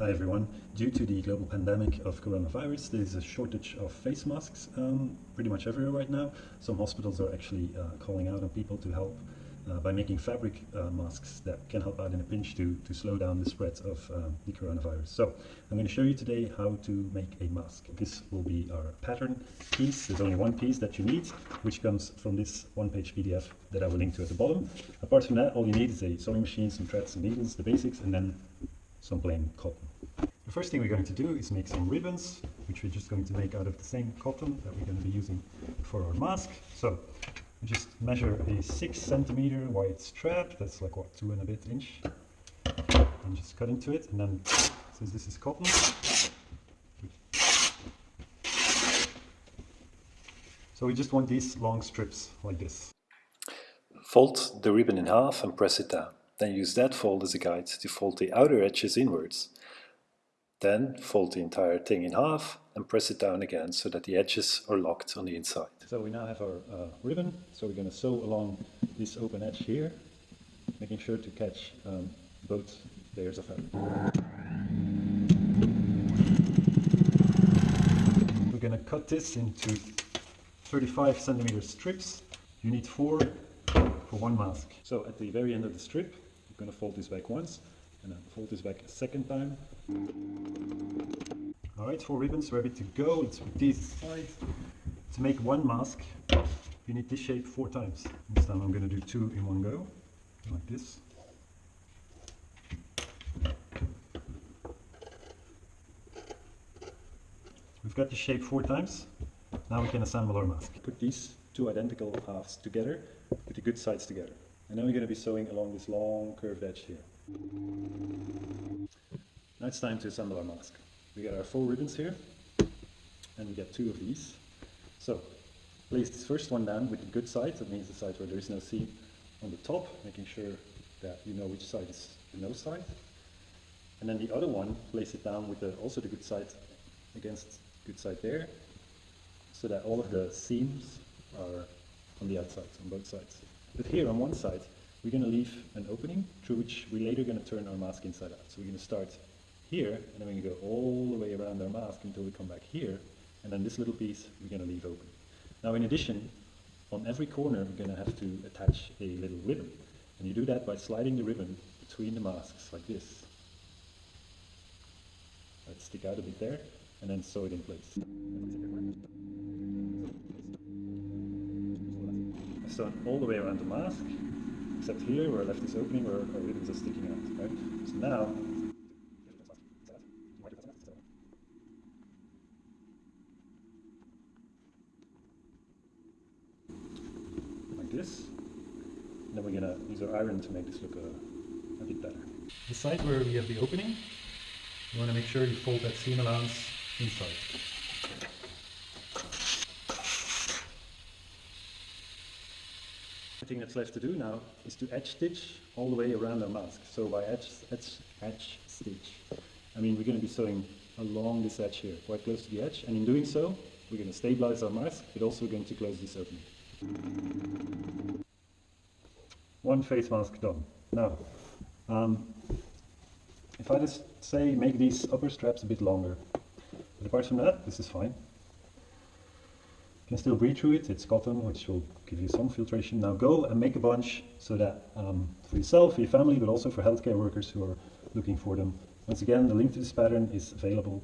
Hi everyone. Due to the global pandemic of coronavirus, there is a shortage of face masks um, pretty much everywhere right now. Some hospitals are actually uh, calling out on people to help uh, by making fabric uh, masks that can help out in a pinch to, to slow down the spread of um, the coronavirus. So I'm going to show you today how to make a mask. This will be our pattern piece. There's only one piece that you need, which comes from this one-page PDF that I will link to at the bottom. Apart from that, all you need is a sewing machine, some threads and needles, the basics, and then some plain cotton. The first thing we're going to do is make some ribbons, which we're just going to make out of the same cotton that we're going to be using for our mask. So just measure a six centimeter wide strap, that's like what, two and a bit inch, and just cut into it, and then since this is cotton, so we just want these long strips like this. Fold the ribbon in half and press it down. Then use that fold as a guide to fold the outer edges inwards. Then fold the entire thing in half and press it down again so that the edges are locked on the inside. So we now have our uh, ribbon, so we're going to sew along this open edge here, making sure to catch um, both layers of fabric. We're going to cut this into 35 centimeter strips. You need four for one mask. So at the very end of the strip, you're going to fold this back once, and then fold this back a second time. Alright, four ribbons ready to go. Let's put these aside. To make one mask, you need this shape four times. This time I'm going to do two in one go, like this. We've got the shape four times. Now we can assemble our mask. Put these two identical halves together, put the good sides together. And then we're going to be sewing along this long curved edge here. Now it's time to assemble our mask. We got our four ribbons here, and we get two of these. So place this first one down with the good side, that means the side where there is no seam on the top, making sure that you know which side is the no side. And then the other one, place it down with the, also the good side against good side there, so that all of the seams are on the outside, on both sides. But here on one side, we're going to leave an opening through which we're later going to turn our mask inside out. So we're going to start here, and then we're going to go all the way around our mask until we come back here, and then this little piece we're going to leave open. Now in addition, on every corner we're going to have to attach a little ribbon. And you do that by sliding the ribbon between the masks like this. Let's stick out a bit there, and then sew it in place. I've all the way around the mask, except here where I left this opening where our ribbons are sticking out. Right? So now like this. And then we're to use our iron to make this look a, a bit better. The side where we have the opening, you want to make sure you fold that seam allowance inside. Thing that's left to do now is to edge stitch all the way around our mask. So by edge, edge, edge stitch, I mean we're going to be sewing along this edge here, quite close to the edge, and in doing so, we're going to stabilize our mask, but also we're going to close this opening. One face mask done. Now, um, if I just say make these upper straps a bit longer, but apart from that, this is fine. Can still breathe through it, it's cotton, which will give you some filtration. Now go and make a bunch so that um, for yourself, for your family, but also for healthcare workers who are looking for them. Once again, the link to this pattern is available